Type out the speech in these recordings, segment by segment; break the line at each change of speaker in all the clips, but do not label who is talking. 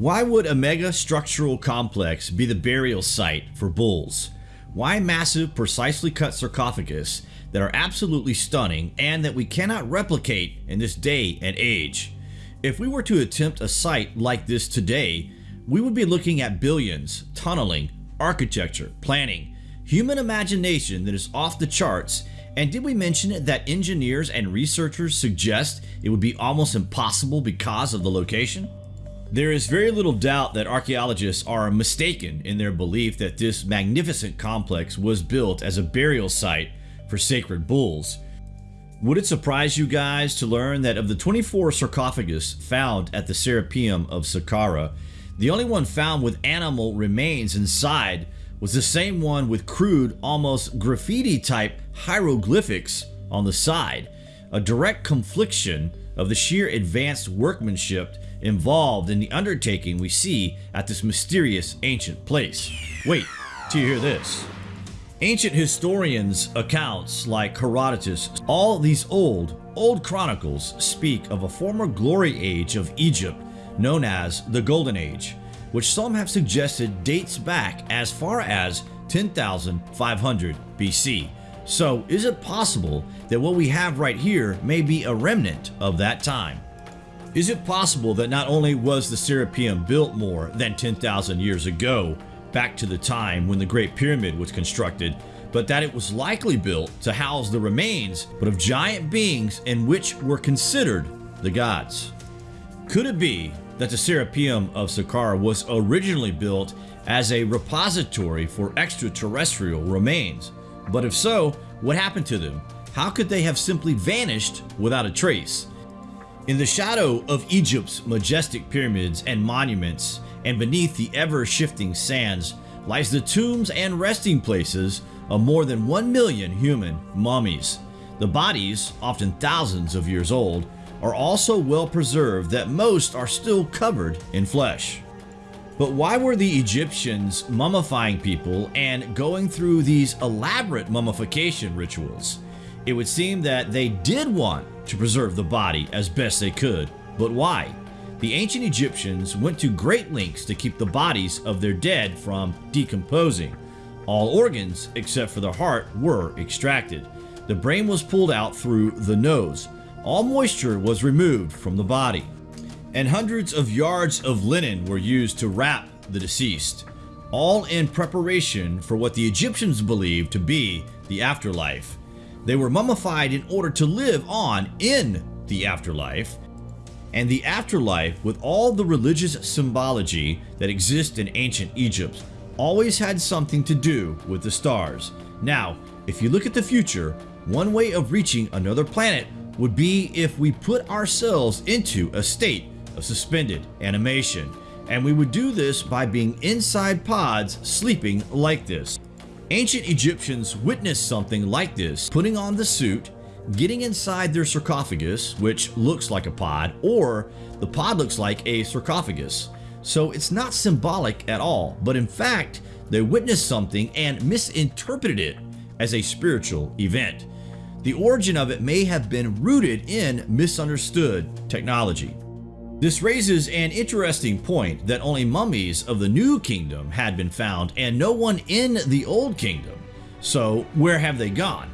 Why would a mega structural complex be the burial site for bulls? Why massive, precisely cut sarcophagus that are absolutely stunning and that we cannot replicate in this day and age? If we were to attempt a site like this today, we would be looking at billions, tunneling, architecture, planning, human imagination that is off the charts and did we mention that engineers and researchers suggest it would be almost impossible because of the location? There is very little doubt that archaeologists are mistaken in their belief that this magnificent complex was built as a burial site for sacred bulls. Would it surprise you guys to learn that of the 24 sarcophagus found at the Serapeum of Saqqara, the only one found with animal remains inside was the same one with crude, almost graffiti type hieroglyphics on the side, a direct confliction of the sheer advanced workmanship involved in the undertaking we see at this mysterious ancient place. Wait till you hear this. Ancient historians' accounts like Herodotus, all these old, old chronicles speak of a former glory age of Egypt known as the Golden Age, which some have suggested dates back as far as 10,500 BC. So is it possible that what we have right here may be a remnant of that time? Is it possible that not only was the Serapeum built more than 10,000 years ago, back to the time when the Great Pyramid was constructed, but that it was likely built to house the remains but of giant beings and which were considered the gods? Could it be that the Serapeum of Saqqara was originally built as a repository for extraterrestrial remains? But if so, what happened to them? How could they have simply vanished without a trace? In the shadow of Egypt's majestic pyramids and monuments, and beneath the ever-shifting sands, lies the tombs and resting places of more than 1 million human mummies. The bodies, often thousands of years old, are also well preserved that most are still covered in flesh. But why were the Egyptians mummifying people and going through these elaborate mummification rituals? It would seem that they did want to preserve the body as best they could. But why? The ancient Egyptians went to great lengths to keep the bodies of their dead from decomposing. All organs, except for the heart, were extracted. The brain was pulled out through the nose. All moisture was removed from the body. And hundreds of yards of linen were used to wrap the deceased, all in preparation for what the Egyptians believed to be the afterlife. They were mummified in order to live on in the afterlife, and the afterlife with all the religious symbology that exists in ancient Egypt always had something to do with the stars. Now, if you look at the future, one way of reaching another planet would be if we put ourselves into a state of suspended animation, and we would do this by being inside pods sleeping like this. Ancient Egyptians witnessed something like this, putting on the suit, getting inside their sarcophagus, which looks like a pod, or the pod looks like a sarcophagus. So it's not symbolic at all, but in fact, they witnessed something and misinterpreted it as a spiritual event. The origin of it may have been rooted in misunderstood technology. This raises an interesting point that only mummies of the New Kingdom had been found and no one in the Old Kingdom. So where have they gone?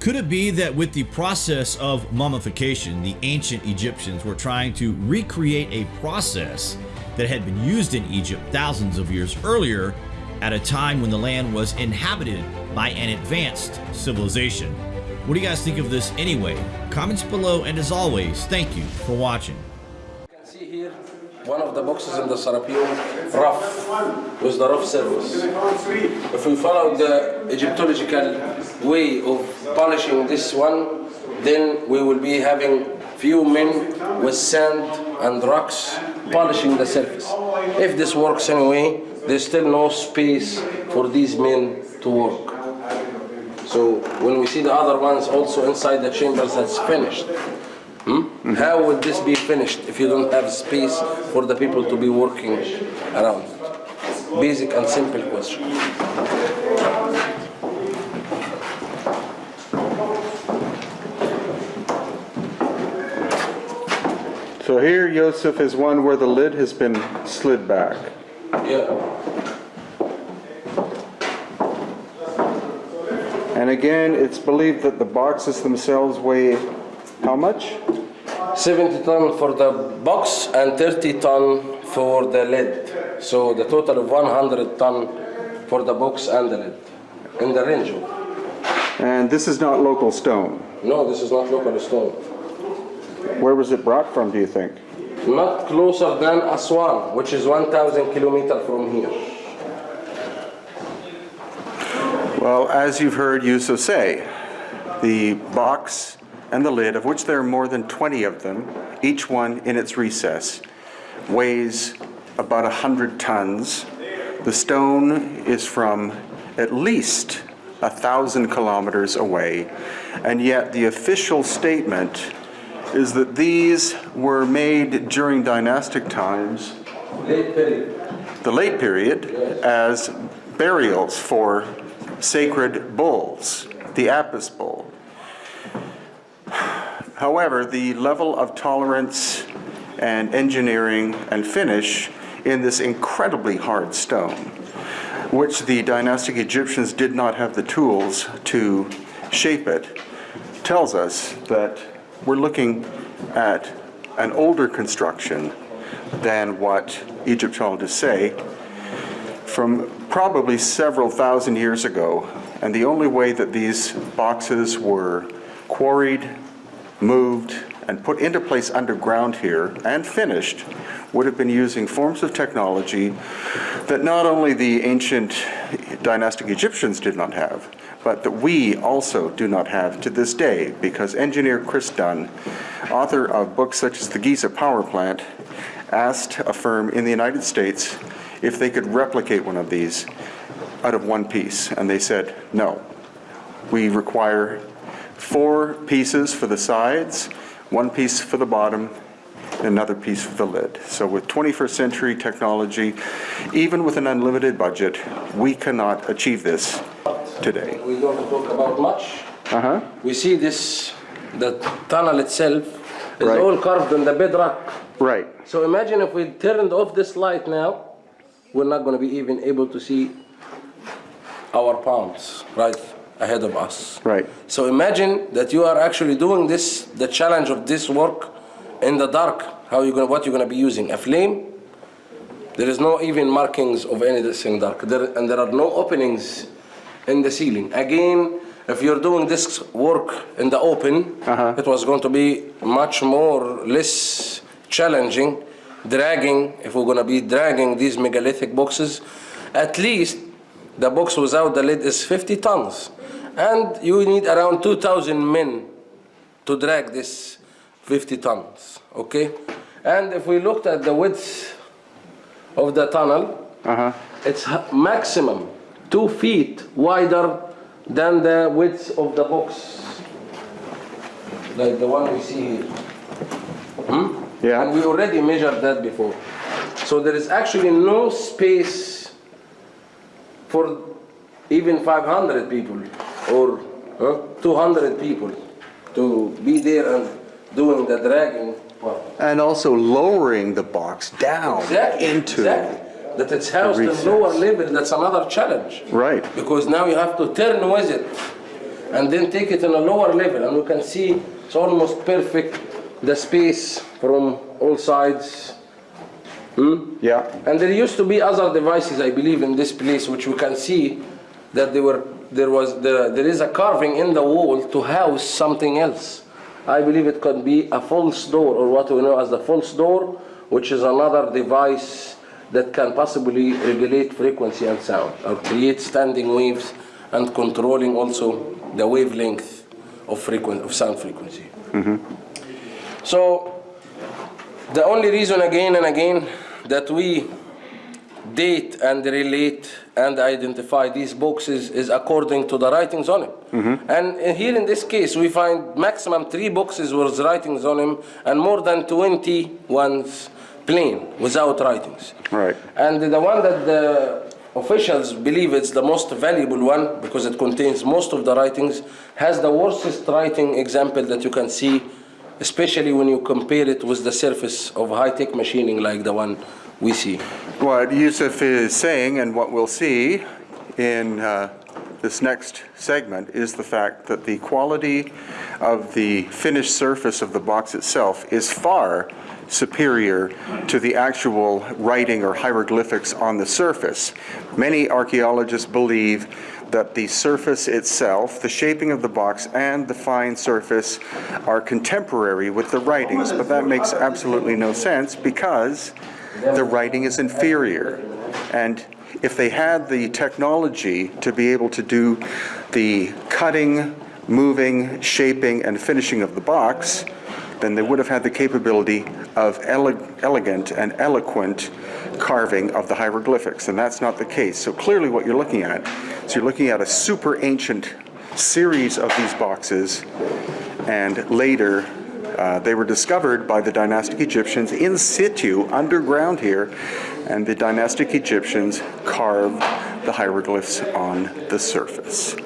Could it be that with the process of mummification, the ancient Egyptians were trying to recreate a process that had been used in Egypt thousands of years earlier at a time when the land was inhabited by an advanced civilization? What do you guys think of this anyway? Comments below and as always, thank you for watching
one of the boxes in the Serapeum rough, with the rough surface. If we follow the Egyptological way of polishing this one, then we will be having few men with sand and rocks polishing the surface. If this works anyway, there's still no space for these men to work. So when we see the other ones also inside the chambers that's finished, Hmm? How would this be finished if you don't have space for the people to be working around? Basic and simple question.
So here Yusuf is one where the lid has been slid back.
Yeah.
And again, it's believed that the boxes themselves weigh how much?
70 ton for the box and 30 ton for the lid. So the total of 100 ton for the box and the lid in the range. of-
And this is not local stone.
No, this is not local stone.
Where was it brought from, do you think?
Not closer than Aswan, which is 1,000 kilometers from here.
Well, as you've heard Yusuf say, the box and the lid, of which there are more than 20 of them, each one in its recess, weighs about 100 tons. The stone is from at least a thousand kilometers away, and yet the official statement is that these were made during dynastic times
Late
the late period as burials for sacred bulls, the Apis bull. However, the level of tolerance and engineering and finish in this incredibly hard stone, which the dynastic Egyptians did not have the tools to shape it, tells us that we're looking at an older construction than what Egyptologists say from probably several thousand years ago. And the only way that these boxes were quarried, moved, and put into place underground here and finished would have been using forms of technology that not only the ancient dynastic Egyptians did not have, but that we also do not have to this day, because engineer Chris Dunn, author of books such as The Giza Power Plant, asked a firm in the United States if they could replicate one of these out of one piece, and they said, no. We require four pieces for the sides, one piece for the bottom, another piece for the lid. So with 21st century technology, even with an unlimited budget, we cannot achieve this today.
We don't talk about much.
Uh-huh,
We see this, the tunnel itself is
Right.
all carved in the bedrock.
right,
So imagine if we turned off this light now, we're not going to be even able to see our palms right ahead of us.
right.
So imagine that you are actually doing this, the challenge of this work in the dark. How you gonna, what you're going to be using? A flame? There is no even markings of anything dark, there, and there are no openings in the ceiling. Again, if you're doing this work in the open,
Uh-huh.
it was going to be much more less challenging. Dragging, if we're going to be dragging these megalithic boxes, at least the box without the lid is 50 tons. And you need around 2,000 men to drag this 50 tons, okay? And if we looked at the width of the tunnel,
Uh-huh,
it's maximum two feet wider than the width of the box. Like the one we see here. Hmm?
Yeah.
And we already measured that before. So there is actually no space for even 500 people or huh, 200 people to be there and doing the dragging part.
and also lowering the box down
Exactly.
into,
exactly. That it's housed in lower level, that's another challenge.
right,
Because now you have to turn with it and then take it in a lower level and you can see it's almost perfect, the space from all sides. Hmm?
yeah,
And there used to be other devices, I believe, in this place, which we can see that they were, there was, the, there is a carving in the wall to house something else. I believe it could be a false door, or what we know as the false door, which is another device that can possibly regulate frequency and sound, or create standing waves and controlling also the wavelength of frequency, of sound frequency. Mm-hmm. So the only reason again and again that we date and relate and identify these boxes is according to the writings on them. Mm-hmm. And here in this case, we find maximum three boxes with writings on them and more than 20 ones plain without writings.
Right.
And the one that the officials believe it's the most valuable one because it contains most of the writings has the worstest writing example that you can see especially when you compare it with the surface of high-tech machining like the one we see.
What Yusuf is saying and what we'll see in uh, this next segment is the fact that the quality of the finished surface of the box itself is far superior to the actual writing or hieroglyphics on the surface. Many archaeologists believe that the surface itself, the shaping of the box, and the fine surface are contemporary with the writings, but that makes absolutely no sense because the writing is inferior. And if they had the technology to be able to do the cutting, moving, shaping, and finishing of the box, then they would have had the capability of ele elegant and eloquent carving of the hieroglyphics, and that's not the case. So clearly what you're looking at is you're looking at a super ancient series of these boxes, and later uh, they were discovered by the dynastic Egyptians in situ, underground here, and the dynastic Egyptians carved the hieroglyphs on the surface.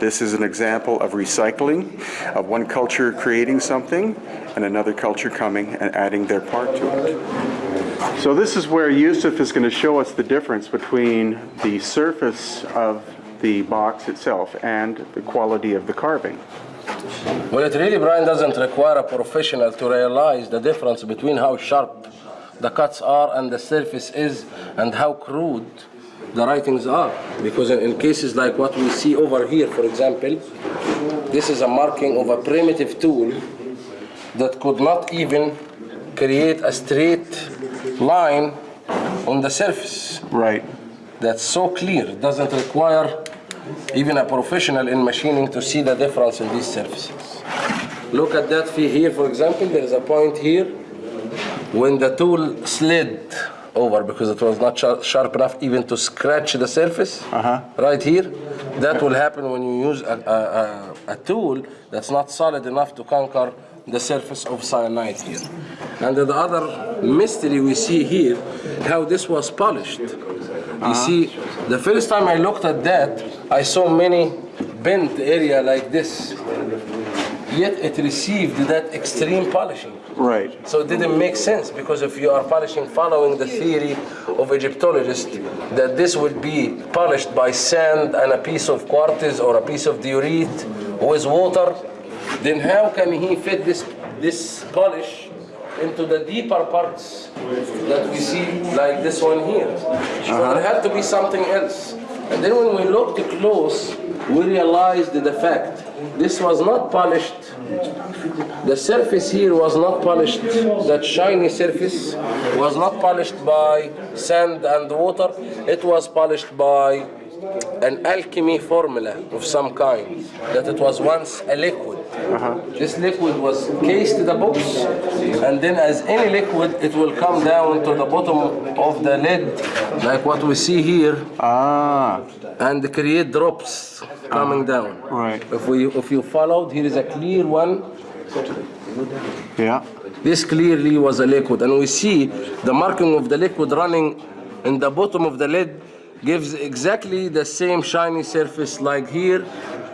This is an example of recycling, of one culture creating something and another culture coming and adding their part to it. So this is where Yusuf is going to show us the difference between the surface of the box itself and the quality of the carving.
Well, it really, Brian, doesn't require a professional to realize the difference between how sharp the cuts are and the surface is and how crude the writings are. Because in, in, cases like what we see over here, for example, this is a marking of a primitive tool that could not even create a straight line on the surface.
Right.
That's so clear. It doesn't require even a professional in machining to see the difference in these surfaces. Look at that here, for example, there is a point here when the tool slid over because it was not sharp enough even to scratch the surface
uh -huh.
right here. That will happen when you use a, a, a, tool that's not solid enough to conquer the surface of syenite here. And the other mystery we see here, how this was polished. You uh see, the first time I looked at that, I saw many bent area like this. Yet it received that extreme polishing.
Right.
So it didn't make sense because if you are polishing following the theory of Egyptologists that this would be polished by sand and a piece of quartz or a piece of diorite with water, then how can he fit this, this polish into the deeper parts that we see like this one here? Uh -huh. There had to be something else. And then when we looked close, we realized the fact this was not polished. The surface here was not polished. That shiny surface was not polished by sand and water. It was polished by an alchemy formula of some kind, that it was once a liquid. Uh -huh. This liquid was cased in the box, and then as any liquid, it will come down to the bottom of the lid, like what we see here,
ah.
and create drops coming down.
Right.
If, we, if you followed, here is a clear one.
Yeah.
This clearly was a liquid, and we see the marking of the liquid running in the bottom of the lid gives exactly the same shiny surface like here,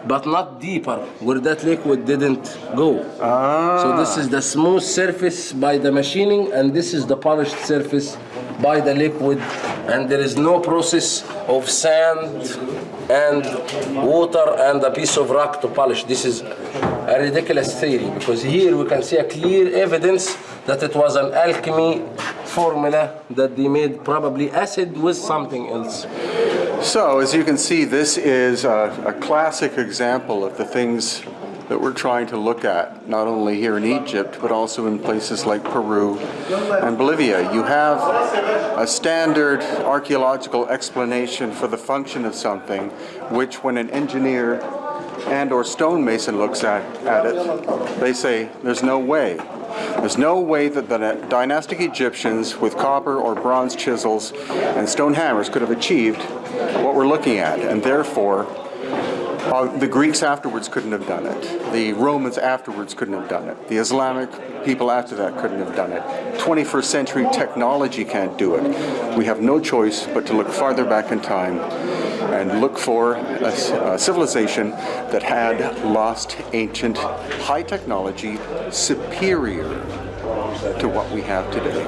but not deeper, where that liquid didn't go.
Ah.
So this is the smooth surface by the machining, and this is the polished surface by the liquid, and there is no process of sand and water and a piece of rock to polish. This is a ridiculous theory, because here we can see a clear evidence that it was an alchemy formula that they made probably acid with something else.
So as you can see, this is a, a, classic example of the things that we're trying to look at, not only here in Egypt, but also in places like Peru and Bolivia. You have a standard archaeological explanation for the function of something, which when an engineer and or stonemason looks at, at it, they say, there's no way there's no way that the dynastic Egyptians with copper or bronze chisels and stone hammers could have achieved what we're looking at, and therefore uh, the Greeks afterwards couldn't have done it. The Romans afterwards couldn't have done it. The Islamic people after that couldn't have done it. 21st century technology can't do it. We have no choice but to look farther back in time and look for a civilization that had lost ancient high technology superior to what we have today.